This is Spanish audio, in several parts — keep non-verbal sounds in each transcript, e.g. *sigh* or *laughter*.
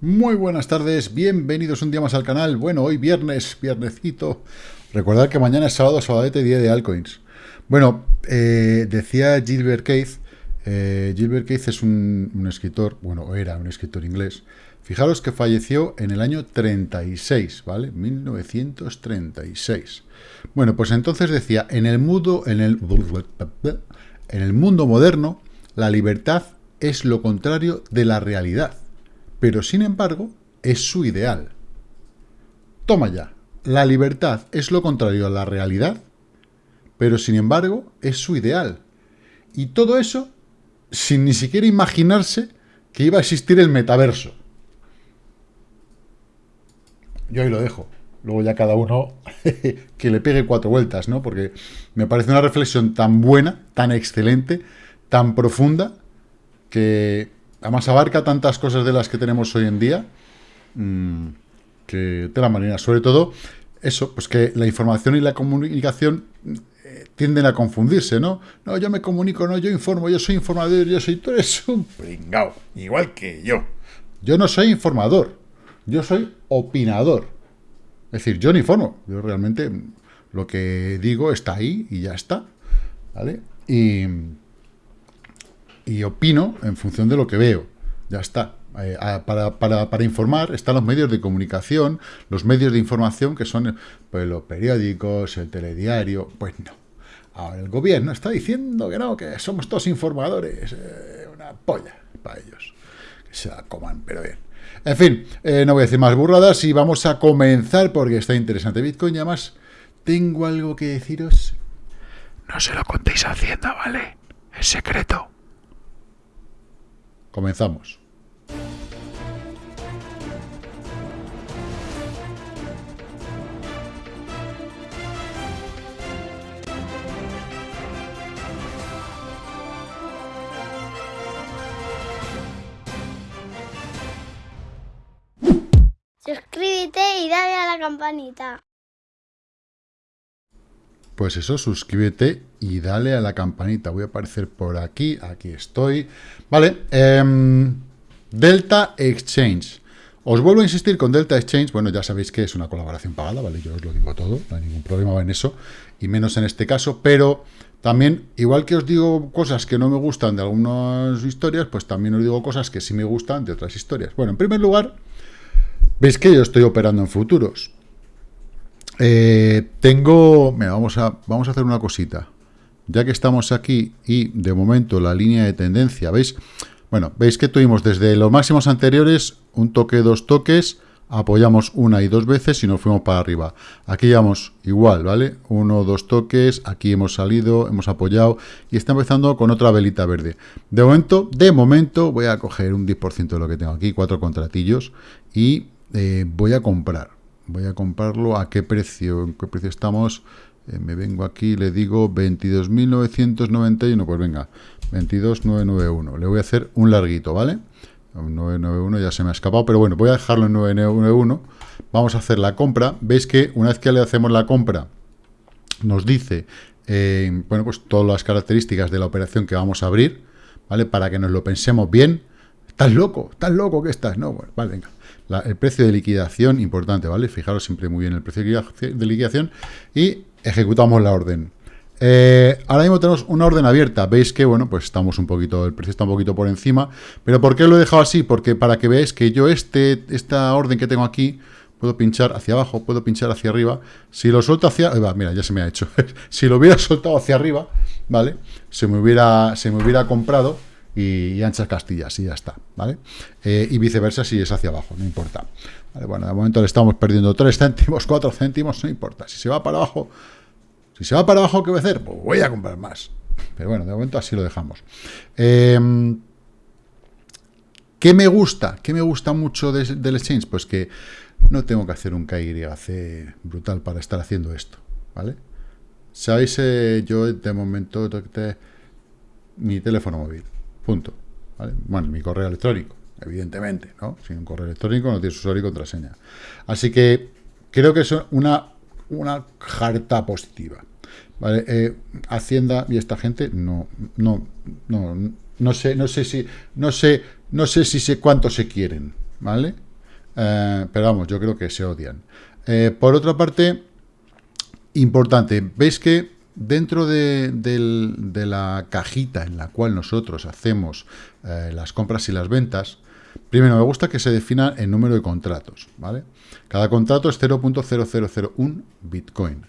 Muy buenas tardes, bienvenidos un día más al canal. Bueno, hoy viernes, viernesito. Recordad que mañana es sábado, sabadete, día de altcoins. Bueno, eh, decía Gilbert Keith, eh, Gilbert Keith es un, escritor, bueno, era un escritor inglés. Fijaros que falleció en el año 36, ¿vale? 1936. Bueno, pues entonces decía, en el mundo, en el, en el mundo moderno, la libertad es lo contrario de la realidad pero sin embargo es su ideal. Toma ya, la libertad es lo contrario a la realidad, pero sin embargo es su ideal. Y todo eso sin ni siquiera imaginarse que iba a existir el metaverso. Yo ahí lo dejo. Luego ya cada uno *laughs* que le pegue cuatro vueltas, ¿no? Porque me parece una reflexión tan buena, tan excelente, tan profunda, que además abarca tantas cosas de las que tenemos hoy en día, mm, que de la manera, sobre todo, eso, pues que la información y la comunicación eh, tienden a confundirse, ¿no? No, yo me comunico, no, yo informo, yo soy informador, yo soy... Tú eres un pringao, igual que yo. Yo no soy informador, yo soy opinador. Es decir, yo no informo, yo realmente lo que digo está ahí y ya está, ¿vale? Y y opino en función de lo que veo. Ya está. Eh, para, informar están los medios de comunicación, los medios de información que son pues, los periódicos, el telediario. Pues no. Ahora el gobierno está diciendo que no, que somos todos informadores. Eh, una polla para ellos. Que se la coman, pero bien. En fin, eh, no voy a decir más burradas y vamos a comenzar porque está interesante Bitcoin. Y además, tengo algo que deciros. No se lo contéis a Hacienda, ¿vale? Es secreto. Comenzamos. Suscríbete y dale a la campanita. Pues eso, suscríbete y dale a la campanita. Voy a aparecer por aquí, aquí estoy. Vale, em, Delta Exchange. Os vuelvo a insistir con Delta Exchange, bueno, ya sabéis que es una colaboración pagada, ¿vale? Yo os lo digo todo, no hay ningún problema en eso, y menos en este caso, pero también, igual que os digo cosas que no me gustan de algunas historias, pues también os digo cosas que sí me gustan de otras historias. Bueno, en primer lugar, veis que yo estoy operando en futuros. Eh, tengo... Mira, vamos a, vamos a hacer una cosita. Ya que estamos aquí y de momento la línea de tendencia, ¿veis? Bueno, veis que tuvimos desde los máximos anteriores un toque, dos toques, apoyamos una y dos veces y nos fuimos para arriba. Aquí llevamos igual, ¿vale? Uno, dos toques, aquí hemos salido, hemos apoyado y está empezando con otra velita verde. De momento, de momento voy a coger un 10% de lo que tengo aquí, cuatro contratillos y eh, voy a comprar voy a comprarlo, ¿a qué precio? ¿En qué precio estamos? Eh, me vengo aquí, le digo 22.991, pues venga, 22.991. Le voy a hacer un larguito, ¿vale? 991 ya se me ha escapado, pero bueno, voy a dejarlo en 991. Vamos a hacer la compra. Veis que una vez que le hacemos la compra, nos dice, eh, bueno, pues todas las características de la operación que vamos a abrir, ¿vale? Para que nos lo pensemos bien. ¿Estás loco? ¿Estás loco que estás? No, bueno, vale, venga el precio de liquidación, importante, ¿vale? Fijaros siempre muy bien el precio de liquidación y ejecutamos la orden. Eh, ahora mismo tenemos una orden abierta, veis que, bueno, pues estamos un poquito, el precio está un poquito por encima, pero ¿por qué lo he dejado así? Porque para que veáis que yo este, esta orden que tengo aquí, puedo pinchar hacia abajo, puedo pinchar hacia arriba, si lo suelto hacia, mira, ya se me ha hecho, *laughs* si lo hubiera soltado hacia arriba, ¿vale? Se me hubiera, se me hubiera comprado, y, anchas castillas y ya está, ¿vale? Eh, y viceversa si es hacia abajo, no importa. bueno, de momento le estamos perdiendo 3 céntimos, 4 céntimos, no importa. Si se va para abajo, si se va para abajo, ¿qué voy a hacer? Pues voy a comprar más. Pero bueno, de momento así lo dejamos. Em, ¿Qué me gusta? ¿Qué me gusta mucho del exchange? Pues que no tengo que hacer un KYC brutal para estar haciendo esto, ¿vale? ¿Sabéis? Eh, yo de momento mi teléfono móvil. Punto. Bueno, mi correo electrónico, evidentemente, ¿no? Sin un correo electrónico no tienes usuario y contraseña. Así que creo que es una, una jarta positiva. Eh, Hacienda y esta gente no, no, no, no sé, no sé si, no sé, no sé si sé cuánto se quieren, ¿vale? Eh, pero vamos, yo creo que se odian. Eh, por otra parte, importante, veis que dentro de, la cajita en la cual nosotros hacemos eh, las compras y las ventas, primero me gusta que se defina el número de contratos, ¿vale? Cada contrato es 0.0001 Bitcoin.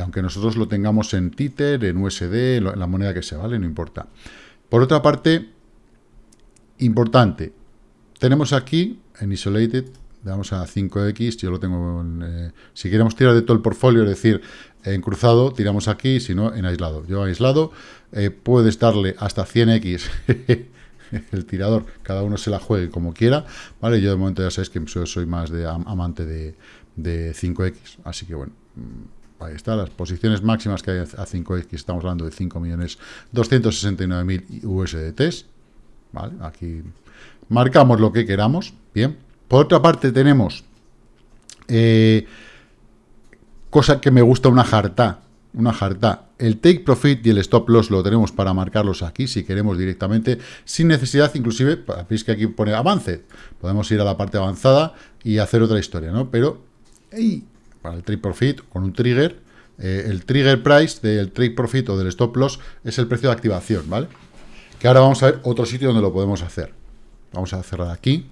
aunque nosotros lo tengamos en Tether, en USD, en la moneda que sea, ¿vale? No importa. Por otra parte, importante, tenemos aquí en Isolated, vamos a 5X, yo lo tengo, en, eh, si queremos tirar de todo el portfolio, es decir, en cruzado, tiramos aquí, si no, en aislado. Yo aislado, eh, puedes darle hasta 100X *laughs* el tirador, cada uno se la juegue como quiera, ¿vale? Yo de momento ya sabéis que soy, más de amante de, 5X, así que bueno, mm, ahí está, las posiciones máximas que hay a 5X, estamos hablando de 5.269.000 USDTs, ¿vale? Aquí marcamos lo que queramos, bien. Por otra parte tenemos, eh, cosa que me gusta, una jarta, una jarta. El take profit y el stop loss lo tenemos para marcarlos aquí, si queremos directamente, sin necesidad, inclusive, veis que aquí pone avance, podemos ir a la parte avanzada y hacer otra historia, ¿no? Pero, para el take profit, con un trigger, eh, el trigger price del take profit o del stop loss es el precio de activación, ¿vale? Que ahora vamos a ver otro sitio donde lo podemos hacer. Vamos a cerrar aquí.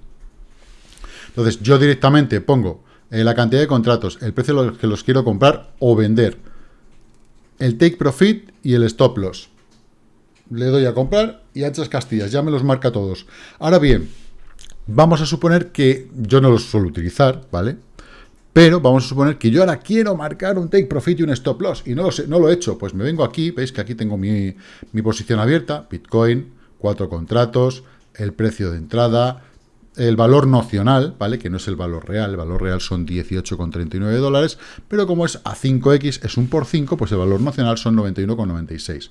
Entonces, yo directamente pongo eh, la cantidad de contratos, el precio que los quiero comprar o vender, el take profit y el stop loss. Le doy a comprar y a hechas castillas, ya me los marca todos. Ahora bien, vamos a suponer que yo no los suelo utilizar, ¿vale? Pero vamos a suponer que yo ahora quiero marcar un take profit y un stop loss y no lo, sé, no lo he hecho. Pues me vengo aquí, veis que aquí tengo mi, mi posición abierta, Bitcoin, cuatro contratos, el precio de entrada, el valor nocional, ¿vale? Que no es el valor real, el valor real son 18,39 dólares, pero como es a 5X, es un por 5, pues el valor nocional son 91,96.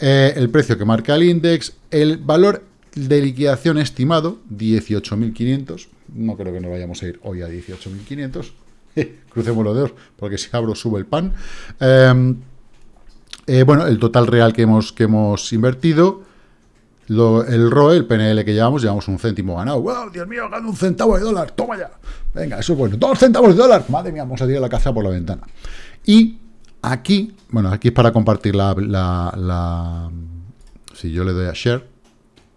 Eh, el precio que marca el index, el valor de liquidación estimado, 18.500, no creo que nos vayamos a ir hoy a 18.500, *laughs* crucemos los dedos, porque si abro sube el pan. Em, eh, bueno, el total real que hemos, que hemos invertido, el ROE, el PNL que llevamos, llevamos un céntimo ganado. ¡Wow! Dios mío, gano un centavo de dólar. ¡Toma ya! Venga, eso es bueno. ¡Dos centavos de dólar! Madre mía, vamos a tirar la caza por la ventana. Y aquí, bueno, aquí es para compartir la, la, si yo le doy a share,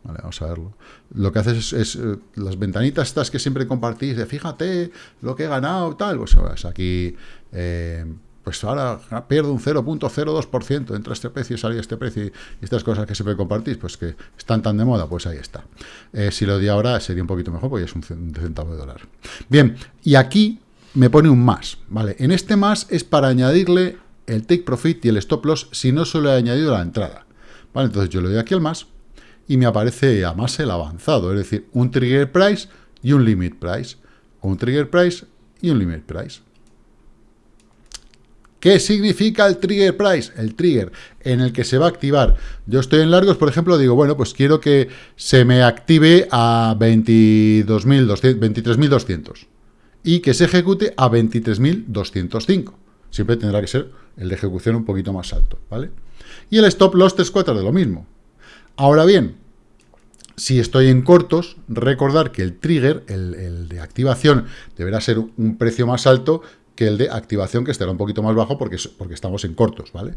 vale, vamos a verlo. Lo que haces es, eh, las ventanitas estas que siempre compartís, de fíjate lo que he ganado, tal, pues aquí... Eh, pues ahora pierdo un 0.02% entre este precio y salir este precio y estas cosas que siempre compartís, pues que están tan de moda, pues ahí está. Eh, si lo di ahora sería un poquito mejor porque es un centavo de dólar. Bien, y aquí me pone un más, ¿vale? En este más es para añadirle el take profit y el stop loss si no solo he añadido la entrada. ¿Vale? Entonces yo le doy aquí al más y me aparece a más el avanzado, es decir, un trigger price y un limit price, o un trigger price y un limit price. ¿Qué significa el trigger price? El trigger en el que se va a activar. Yo estoy en largos, por ejemplo, digo, bueno, pues quiero que se me active a 23.200 y que se ejecute a 23.205. Siempre tendrá que ser el de ejecución un poquito más alto, ¿vale? Y el stop loss 3 4 de lo mismo. Ahora bien, si estoy en cortos, recordar que el trigger, el, de activación, deberá ser un precio más alto que el de activación, que estará un poquito más bajo porque, porque estamos en cortos, ¿vale?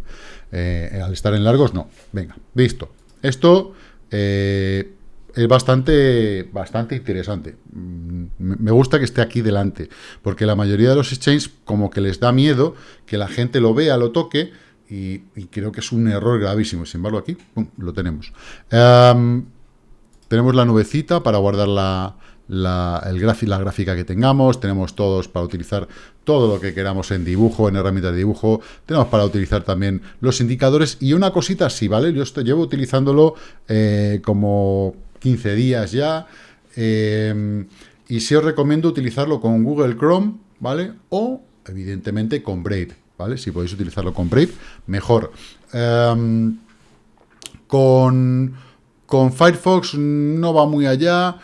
Eh, al estar en largos, no. Venga, listo. Esto eh, es bastante, bastante interesante. Mm, me gusta que esté aquí delante, porque la mayoría de los exchanges como que les da miedo que la gente lo vea, lo toque, y, creo que es un error gravísimo. Sin embargo, aquí lo tenemos. Em, tenemos la nubecita para guardar la, la, el la gráfica que tengamos, tenemos todos para utilizar todo lo que queramos en dibujo, en herramientas de dibujo, tenemos para utilizar también los indicadores y una cosita así, ¿vale? Yo estoy, llevo utilizándolo eh, como 15 días ya eh, y sí os recomiendo utilizarlo con Google Chrome, ¿vale? O, evidentemente, con Brave, ¿vale? Si podéis utilizarlo con Brave, mejor. Em, con, con Firefox no va muy allá,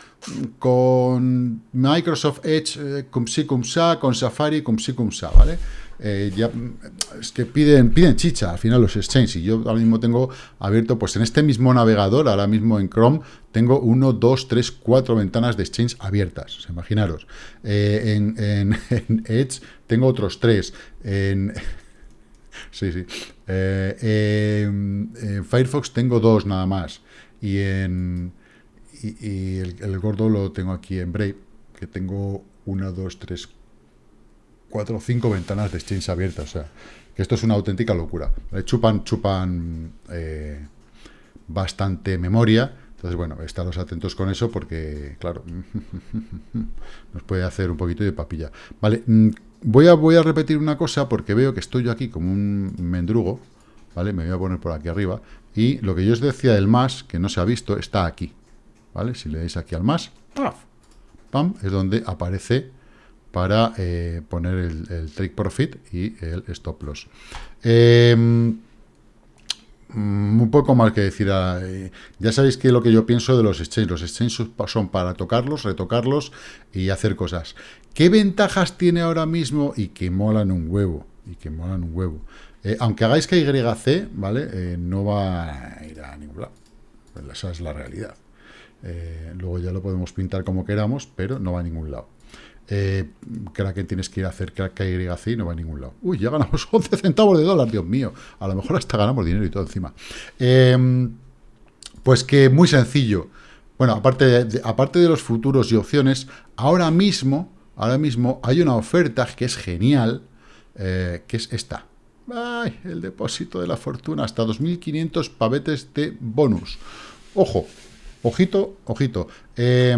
con Microsoft Edge, eh, cum sí, cum sa, con Safari, cum sí, cum sa, ¿vale? eh, ya es que piden, piden chicha al final los exchanges. Y yo ahora mismo tengo abierto, pues en este mismo navegador, ahora mismo en Chrome, tengo uno, dos, tres, cuatro ventanas de exchange abiertas. Imaginaros. Eh, en, en- *laughs* en Edge tengo otros tres. En, *laughs* Sí, sí. Eh, en, en Firefox tengo dos nada más. Y en y, y el, gordo lo tengo aquí en Brave, que tengo una, dos, tres, cuatro, cinco ventanas de Exchange abiertas. O sea, que esto es una auténtica locura. ¿vale? Chupan, chupan eh, bastante memoria. Entonces, bueno, estaros atentos con eso porque, claro, *laughs* nos puede hacer un poquito de papilla. Vale, mm, voy a, voy a repetir una cosa porque veo que estoy yo aquí como un mendrugo, ¿vale? Me voy a poner por aquí arriba. Y lo que yo os decía del más, que no se ha visto, está aquí, ¿vale? Si le dais aquí al más. ¡pam! Es donde aparece para eh, poner el, el take profit y el stop loss. Eh, Mm, un poco más que decir. ah, eh, ya sabéis que lo que yo pienso de los exchanges. Los exchanges son para tocarlos, retocarlos y hacer cosas. ¿Qué ventajas tiene ahora mismo y que molan un huevo? Y que molan un huevo. Eh, aunque hagáis que YC, ¿vale? No va a ir a ningún lado. Esa es la realidad. Eh, luego ya lo podemos pintar como queramos, pero no va a ningún lado. Eh, Kraken tienes que ir a hacer KYC y no va a ningún lado. Uy, ya ganamos *laughs* 11 centavos de dólar, Dios mío. A lo mejor hasta ganamos dinero y todo encima. Eh, pues que muy sencillo. Bueno, aparte de, aparte de los futuros y opciones, ahora mismo, ahora mismo hay una oferta que es genial, eh, que es esta. El depósito de la fortuna, hasta 2.500 pavetes de bonus. Ojo, ojito, ojito. Eh,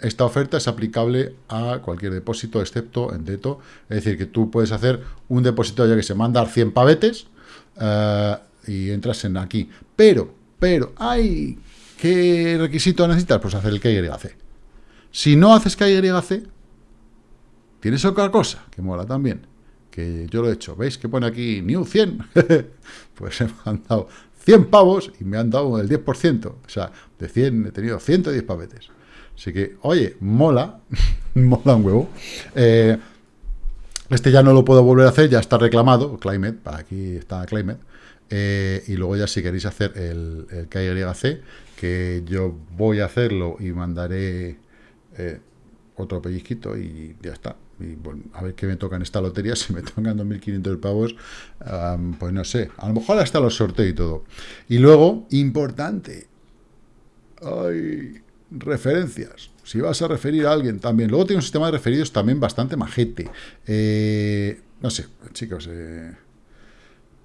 esta oferta es aplicable a cualquier depósito, excepto en Deto. Es decir, que tú puedes hacer un depósito ya que se manda 100 pavetes eh, y entras en aquí. Pero, pero, ¡ay! ¿Qué requisito necesitas? Pues hacer el KYC. Si no haces KYC, tienes otra cosa que mola también, que yo lo he hecho. ¿Veis que pone aquí New 100? *laughs* pues me han dado 100 pavos y me han dado el 10%. O sea, de 100 he tenido 110 pavetes. Así que, oye, mola, *laughs* mola un huevo. Eh, este ya no lo puedo volver a hacer, ya está reclamado, Climate, aquí está Climate. Eh, y luego ya si queréis hacer el, el KYC, que yo voy a hacerlo y mandaré eh, otro pellizquito y ya está. Y bueno, a ver qué me toca en esta lotería, *laughs* si me tocan 2.500 pavos, pues no sé, a lo mejor hasta los sorteo y todo. Y luego, importante, hay referencias. Si vas a referir a alguien también. Luego tiene un sistema de referidos también bastante majete. Eh, no sé, chicos, eh,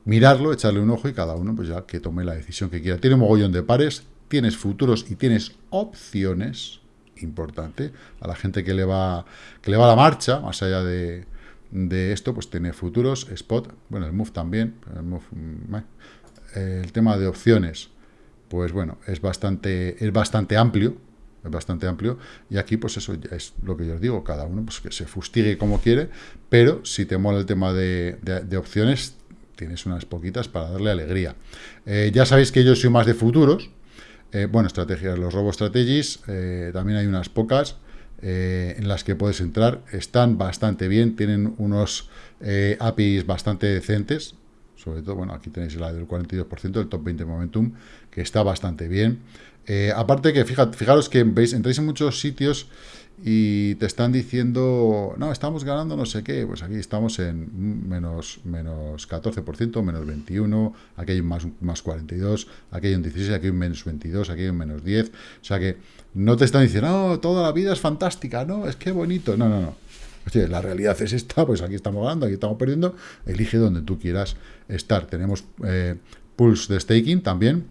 mirarlo, echarle un ojo y cada uno pues ya que tome la decisión que quiera. Tiene un mogollón de pares, tienes futuros y tienes opciones, importante, a la gente que le va, que le va la marcha, más allá de, de esto, pues tiene futuros, spot, bueno, el move también, el, move, mm, eh, el tema de opciones, pues bueno, es bastante, es bastante amplio, es bastante amplio, y aquí pues eso es lo que yo os digo, cada uno pues que se fustigue como quiere, pero si te mola el tema de, de, de opciones, tienes unas poquitas para darle alegría. Eh, ya sabéis que yo soy más de futuros, eh, bueno, estrategias, los robo strategies, eh, también hay unas pocas eh, en las que puedes entrar, están bastante bien, tienen unos APIs bastante decentes, sobre todo, bueno, aquí tenéis la del 42%, del top 20 momentum, que está bastante bien. Aparte que, fijaros que veis, entráis en muchos sitios y te están diciendo, no, estamos ganando no sé qué, pues aquí estamos en menos, menos 14%, menos 21, aquí hay un más, más 42, aquí hay un 16, aquí hay un menos 22, aquí hay un menos 10, o sea que no te están diciendo, no, toda la vida es fantástica, no, es que bonito, no, no, no. Oye, la realidad es esta, pues aquí estamos ganando, aquí estamos perdiendo, elige donde tú quieras estar. Tenemos eh, pools de staking también,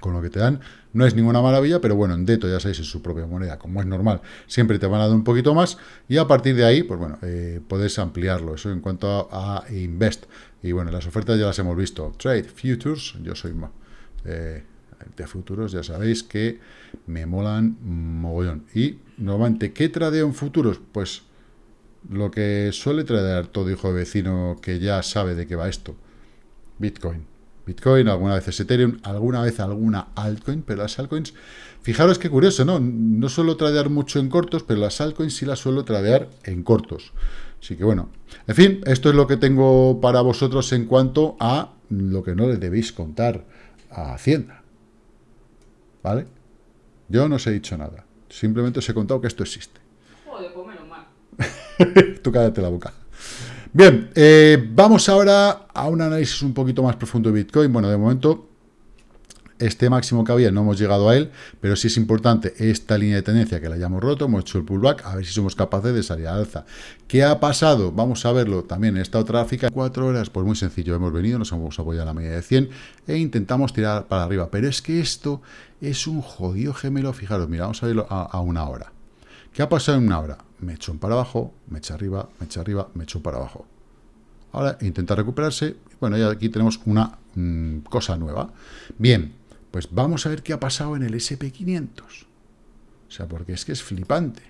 con lo que te dan. No es ninguna maravilla, pero bueno, en Deto ya sabéis, es su propia moneda, como es normal, siempre te van a dar un poquito más y a partir de ahí, pues bueno, eh, puedes ampliarlo. Eso en cuanto a, Invest. Y bueno, las ofertas ya las hemos visto. Trade, Futures, yo soy eh, de futuros, ya sabéis que me molan mogollón. Y normalmente, ¿qué tradeo en futuros? Pues lo que suele tradear todo hijo de vecino que ya sabe de qué va esto. Bitcoin. Bitcoin, alguna vez es Ethereum, alguna vez alguna altcoin, pero las altcoins, fijaros qué curioso, ¿no? No suelo tradear mucho en cortos, pero las altcoins sí las suelo tradear en cortos. Así que bueno, en fin, esto es lo que tengo para vosotros en cuanto a lo que no le debéis contar a Hacienda. ¿Vale? Yo no os he dicho nada. Simplemente os he contado que esto existe. Joder, pues menos mal. *laughs* Tú cállate la boca. Bien, eh, vamos ahora a un análisis un poquito más profundo de Bitcoin. Bueno, de momento este máximo que había no hemos llegado a él, pero sí es importante esta línea de tendencia que la hayamos roto, hemos hecho el pullback, a ver si somos capaces de salir a alza. ¿Qué ha pasado? Vamos a verlo también en esta otra gráfica. Cuatro horas, pues muy sencillo, hemos venido, nos hemos apoyado a la media de 100 e intentamos tirar para arriba, pero es que esto es un jodido gemelo, fijaros, mira, vamos a verlo a, a una hora. ¿Qué ha pasado en una hora? Me echo para abajo, me echa arriba, me echa arriba, me echo para abajo. Ahora intenta recuperarse. Bueno, ya aquí tenemos una mm, cosa nueva. Bien, pues vamos a ver qué ha pasado en el SP500. O sea, porque es que es flipante.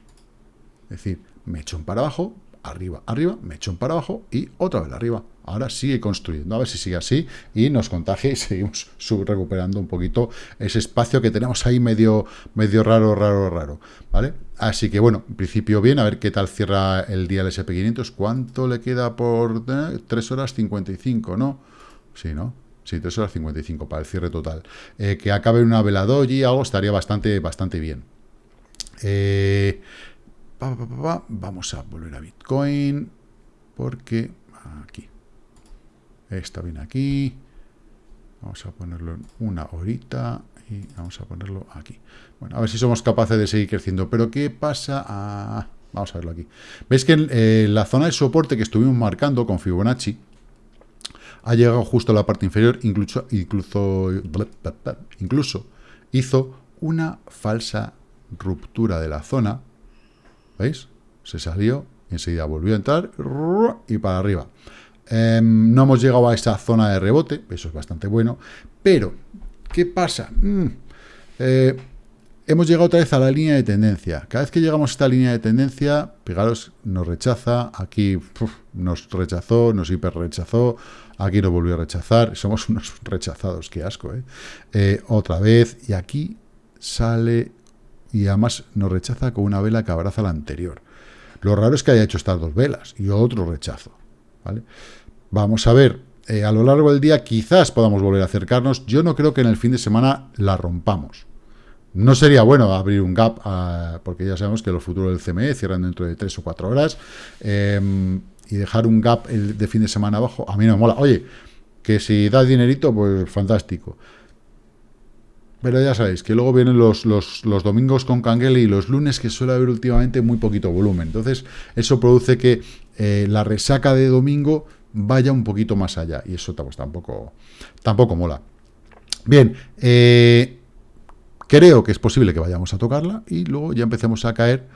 Es decir, me echo para abajo, arriba, arriba, me echo para abajo y otra vez arriba. Ahora sigue construyendo, a ver si sigue así y nos contagia y *laughs* seguimos recuperando un poquito ese espacio que tenemos ahí medio, medio raro, raro, raro, ¿vale? Así que bueno, en principio bien, a ver qué tal cierra el día el SP500. ¿Cuánto le queda por 3 horas 55, no? Sí, ¿no? Sí, 3 horas 55 para el cierre total. Eh, que acabe una veladora y algo estaría bastante, bastante bien. Eh, vamos a volver a Bitcoin. Porque aquí. Está bien aquí. Vamos a ponerlo en una horita. Y vamos a ponerlo aquí. Bueno, a ver si somos capaces de seguir creciendo. Pero ¿qué pasa? Ah, vamos a verlo aquí. Veis que la zona de soporte que estuvimos marcando con Fibonacci ha llegado justo a la parte inferior, incluso, incluso, incluso hizo una falsa ruptura de la zona. ¿Veis? Se salió, enseguida volvió a entrar y para arriba. Eh, no hemos llegado a esa zona de rebote, eso es bastante bueno, pero, ¿qué pasa? Mm, eh, hemos llegado otra vez a la línea de tendencia. Cada vez que llegamos a esta línea de tendencia, fijaros, nos rechaza, aquí nos rechazó, nos hiper rechazó, aquí nos volvió a rechazar, *laughs* somos unos rechazados, qué asco, ¿eh? ¿eh? Otra vez, y aquí sale, y además nos rechaza con una vela que abraza la anterior. Lo raro es que haya hecho estas dos velas, y otro rechazo, ¿vale? Vamos a ver, eh, a lo largo del día quizás podamos volver a acercarnos, yo no creo que en el fin de semana la rompamos. No sería bueno abrir un gap, uh, porque ya sabemos que los futuros del CME cierran dentro de 3 o 4 horas, eh, y dejar un gap el de fin de semana abajo, a mí no me mola. Oye, que si da dinerito, pues fantástico. Pero ya sabéis, que luego vienen los, los, domingos con Canguele y los lunes que suele haber últimamente muy poquito volumen. Entonces, eso produce que eh, la resaca de domingo vaya un poquito más allá. Y eso tampoco, tampoco mola. Bien, eh, creo que es posible que vayamos a tocarla y luego ya empecemos a caer.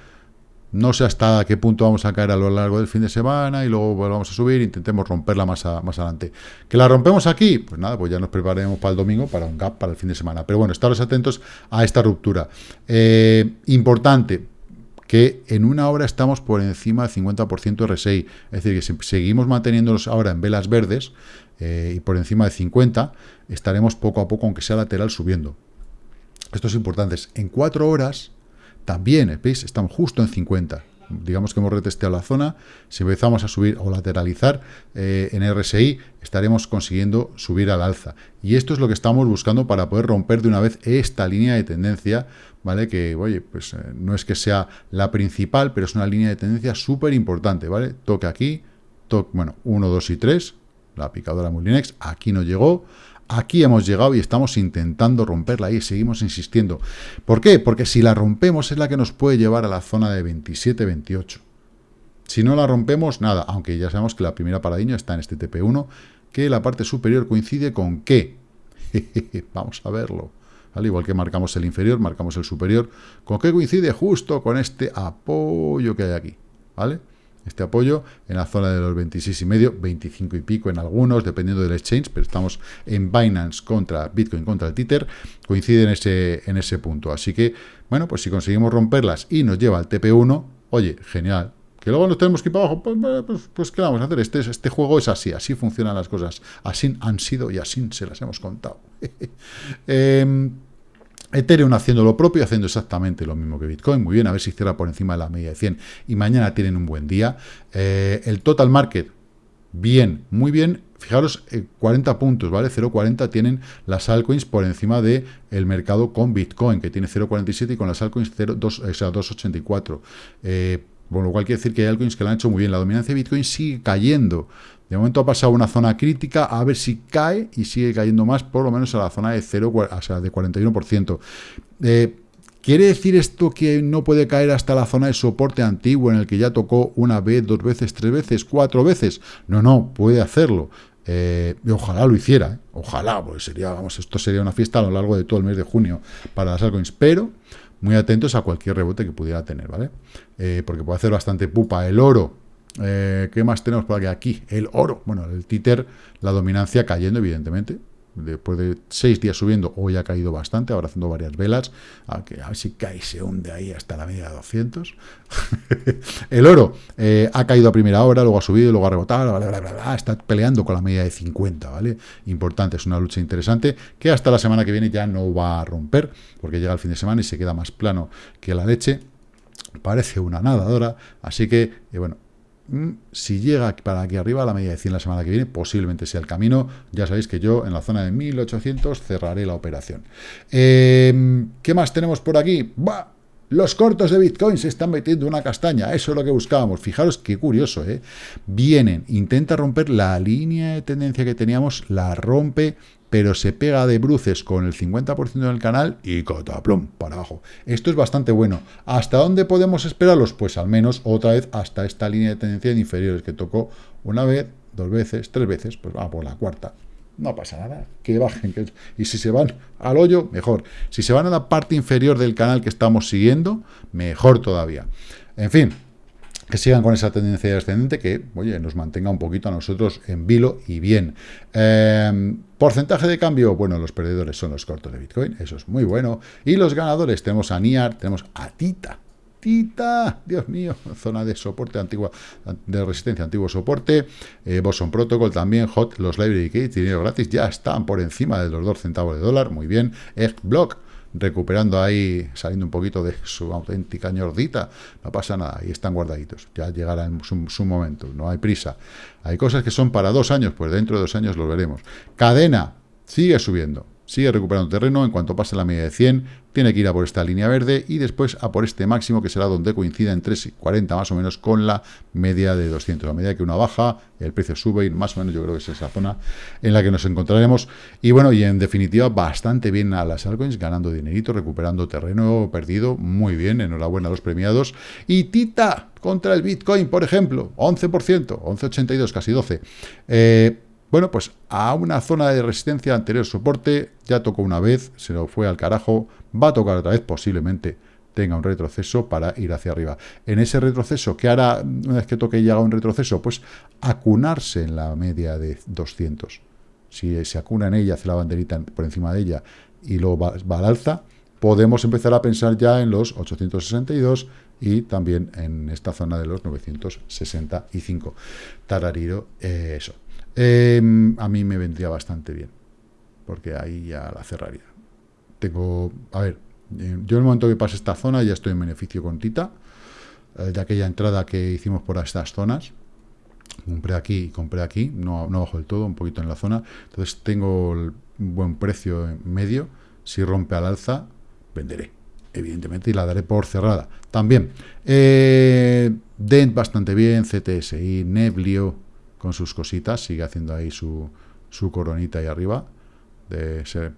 No sé hasta qué punto vamos a caer a lo largo del fin de semana y luego volvamos a subir, intentemos romperla más, más adelante. ¿Que la rompemos aquí? Pues nada, pues ya nos prepararemos para el domingo, para un gap, para el fin de semana. Pero bueno, estaros atentos a esta ruptura. Eh, importante, que en una hora estamos por encima del 50% RSI, es decir, que si seguimos manteniéndonos ahora en velas verdes eh, y por encima de 50, estaremos poco a poco, aunque sea lateral, subiendo. Esto es importante. En cuatro horas también, ¿veis? Estamos justo en 50. Digamos que hemos retesteado la zona. Si empezamos a subir o lateralizar eh, en RSI, estaremos consiguiendo subir al alza. Y esto es lo que estamos buscando para poder romper de una vez esta línea de tendencia, ¿vale? Que, oye, pues eh, no es que sea la principal, pero es una línea de tendencia súper importante, ¿vale? Toque aquí, toque, bueno, 1, 2 y 3, la picadora Mulinex, aquí no llegó, Aquí hemos llegado y estamos intentando romperla y seguimos insistiendo. ¿Por qué? Porque si la rompemos es la que nos puede llevar a la zona de 27-28. Si no la rompemos, nada, aunque ya sabemos que la primera paradigma está en este TP1, que la parte superior coincide con qué. *laughs* Vamos a verlo. Al igual que marcamos el inferior, marcamos el superior. ¿Con qué coincide? Justo con este apoyo que hay aquí. ¿Vale? Este apoyo en la zona de los 26 y medio, 25 y pico en algunos, dependiendo del exchange, pero estamos en Binance contra Bitcoin contra el Tether, coincide en ese, en ese punto. Así que, bueno, pues si conseguimos romperlas y nos lleva al TP1, oye, genial. Que luego nos tenemos que ir para abajo, pues, pues, pues ¿qué vamos a hacer? Este, este juego es así, así funcionan las cosas. Así han sido y así se las hemos contado. *laughs* eh, Ethereum haciendo lo propio, haciendo exactamente lo mismo que Bitcoin. Muy bien, a ver si cierra por encima de la media de 100 y mañana tienen un buen día. Eh, el total market, bien, muy bien. Fijaros, 40 eh, puntos, ¿vale? 0,40 tienen las altcoins por encima del el mercado con Bitcoin, que tiene 0,47 y con las altcoins 2,84. Eh, por lo cual quiere decir que hay altcoins que lo han hecho muy bien. La dominancia de Bitcoin sigue cayendo. De momento ha pasado una zona crítica, a ver si cae y sigue cayendo más, por lo menos a la zona de 0, o sea, de 41%. Eh, ¿Quiere decir esto que no puede caer hasta la zona de soporte antiguo en el que ya tocó una vez, dos veces, tres veces, cuatro veces? No, no, puede hacerlo. Eh, y ojalá lo hiciera, ¿eh? ojalá, porque sería, vamos, esto sería una fiesta a lo largo de todo el mes de junio para las altcoins, pero muy atentos a cualquier rebote que pudiera tener, ¿vale? porque puede hacer bastante pupa el oro, eh, ¿Qué más tenemos por aquí? Aquí, el oro. Bueno, el títer, la dominancia cayendo, evidentemente. Después de seis días subiendo, hoy ha caído bastante, ahora haciendo varias velas. A, ver si cae, se hunde ahí hasta la media de 200. *laughs* el oro eh, ha caído a primera hora, luego ha subido, luego ha rebotado, está peleando con la media de 50, ¿vale? Importante, es una lucha interesante que hasta la semana que viene ya no va a romper, porque llega el fin de semana y se queda más plano que la leche parece una nadadora, así que, eh, bueno, si llega para aquí arriba, a la media de 100 la semana que viene, posiblemente sea el camino. Ya sabéis que yo en la zona de 1800 cerraré la operación. Em, ¿Qué más tenemos por aquí? Los cortos de Bitcoin se están metiendo una castaña, eso es lo que buscábamos. Fijaros qué curioso, ¿eh? Vienen, intenta romper la línea de tendencia que teníamos, la rompe, pero se pega de bruces con el 50% del canal y cotaplum, para abajo. Esto es bastante bueno. ¿Hasta dónde podemos esperarlos? Pues al menos otra vez hasta esta línea de tendencia de inferiores que tocó una vez, dos veces, tres veces, pues va por la cuarta. No pasa nada, que bajen. y si se van al hoyo, mejor. Si se van a la parte inferior del canal que estamos siguiendo, mejor todavía. En fin, que sigan con esa tendencia descendente que, oye, nos mantenga un poquito a nosotros en vilo y bien. Em, porcentaje de cambio, bueno, los perdedores son los cortos de Bitcoin, eso es muy bueno. Y los ganadores, tenemos a NIAR, tenemos a TITA. TITA, Dios mío, *laughs* zona de soporte antigua, de resistencia, antiguo soporte, eh, Boson Protocol también, Hot, los Library Gates, dinero gratis, ya están por encima de los 2 centavos de dólar, muy bien, Block, recuperando ahí, saliendo un poquito de su auténtica ñordita, no pasa nada, ahí están guardaditos, ya llegará en su, momento, no hay prisa. Hay cosas que son para dos años, pues dentro de dos años lo veremos. Cadena, sigue subiendo, sigue recuperando terreno, en cuanto pase la media de 100, tiene que ir a por esta línea verde y después a por este máximo que será donde coincida en 3,40 más o menos con la media de 200. A medida que una baja, el precio sube y más o menos yo creo que es esa zona en la que nos encontraremos. Y bueno, y en definitiva, bastante bien a las altcoins, ganando dinerito, recuperando terreno perdido, muy bien, enhorabuena a los premiados. Y Tita contra el Bitcoin, por ejemplo, 11%, 11,82, casi 12%. Eh, bueno, pues a una zona de resistencia anterior soporte, ya tocó una vez, se lo fue al carajo, va a tocar otra vez, posiblemente tenga un retroceso para ir hacia arriba. En ese retroceso, ¿qué hará una vez que toque y haga un retroceso? Pues acunarse en la media de 200. Si se acuna en ella, hace la banderita por encima de ella y luego va, al alza, podemos empezar a pensar ya en los 862 y también en esta zona de los 965. Tarariro, eh, eso. Em, a mí me vendría bastante bien, porque ahí ya la cerraría. Tengo, a ver, eh, yo en el momento que pase esta zona ya estoy en beneficio con Tita, eh, de aquella entrada que hicimos por estas zonas. Compré aquí y compré aquí, no, no bajo del todo, un poquito en la zona. Entonces tengo un buen precio en medio. Si rompe al alza, venderé, evidentemente, y la daré por cerrada. También, eh, Dent bastante bien, CTSI, Neblio, con sus cositas, sigue haciendo ahí su, su coronita ahí arriba, de ser,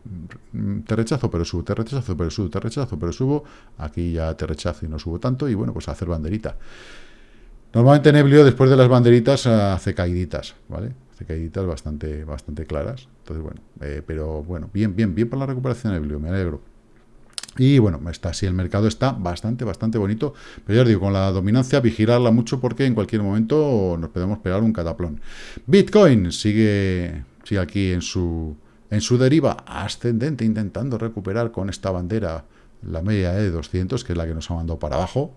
mm, te rechazo, pero subo, te rechazo, pero subo, te rechazo, pero subo, aquí ya te rechazo y no subo tanto, y bueno, pues hacer banderita. Normalmente Neblio, después de las banderitas, hace caiditas, ¿vale? Hace caiditas bastante, bastante claras. Entonces, bueno, eh, pero bueno, bien, bien, bien por la recuperación de Neblio, me alegro. Y bueno, está así, el mercado está bastante, bastante bonito, pero ya os digo, con la dominancia, vigilarla mucho porque en cualquier momento nos podemos pegar un cataplón. Bitcoin sigue, sigue aquí en su, en su deriva ascendente, intentando recuperar con esta bandera la media de 200, que es la que nos ha mandado para abajo.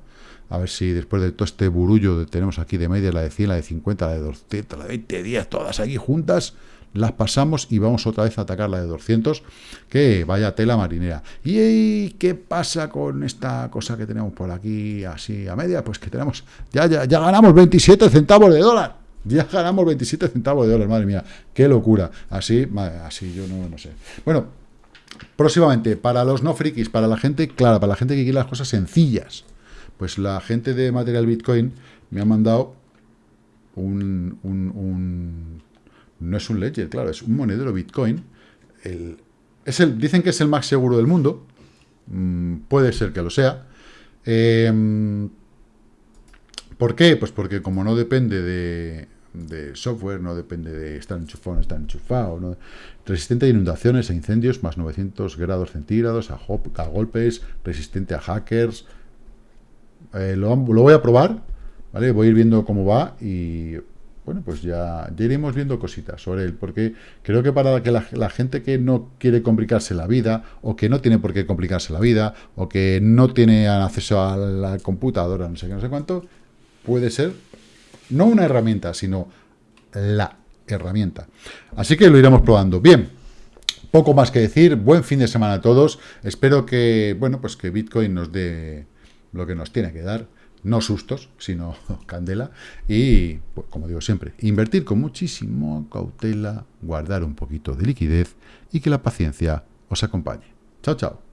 A ver si después de todo este burullo que tenemos aquí de media, la de 100, la de 50, la de 200, la de 20, 10, todas aquí juntas, las pasamos y vamos otra vez a atacar la de 200, que vaya tela marinera. ¿Y qué pasa con esta cosa que tenemos por aquí así a media? Pues que tenemos, ya, ya, ya ganamos 27 centavos de dólar. Ya ganamos 27 centavos de dólar, madre mía, qué locura. Así, así yo no, no sé. Bueno, próximamente, para los no frikis, para la gente, claro, para la gente que quiere las cosas sencillas, pues la gente de Material Bitcoin me ha mandado un, un, no es un ledger, claro, es un monedero Bitcoin. Es el, dicen que es el más seguro del mundo. Mm, puede ser que lo sea. Em, ¿Por qué? Pues porque como no depende de, software, no depende de estar enchufado o no estar enchufado, resistente a inundaciones, a incendios, más 900 grados centígrados, a, a golpes, resistente a hackers. Eh, lo, lo, voy a probar, ¿vale? Voy a ir viendo cómo va y bueno, pues ya, iremos viendo cositas sobre él, porque creo que para que la, gente que no quiere complicarse la vida, o que no tiene por qué complicarse la vida, o que no tiene acceso a la computadora, no sé qué, no sé cuánto, puede ser no una herramienta, sino la herramienta. Así que lo iremos probando. Bien, poco más que decir, buen fin de semana a todos. Espero que, bueno, pues que Bitcoin nos dé lo que nos tiene que dar no sustos, sino *laughs* candela. Y, pues, como digo siempre, invertir con muchísimo cautela, guardar un poquito de liquidez y que la paciencia os acompañe. Chao, chao.